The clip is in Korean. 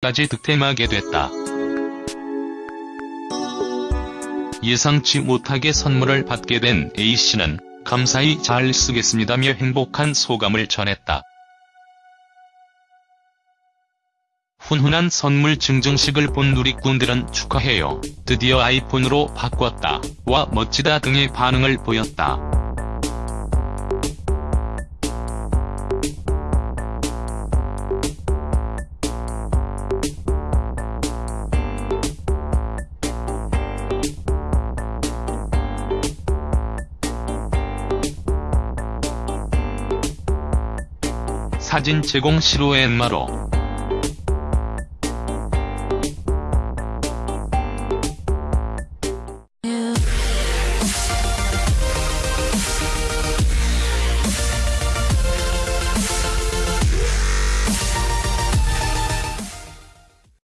까지 득템하게 됐다. 예상치 못하게 선물을 받게 된 A씨는 감사히 잘 쓰겠습니다며 행복한 소감을 전했다. 훈훈한 선물 증정식을 본 누리꾼들은 축하해요. 드디어 아이폰으로 바꿨다. 와 멋지다 등의 반응을 보였다. 사진 제공 시로 엠마로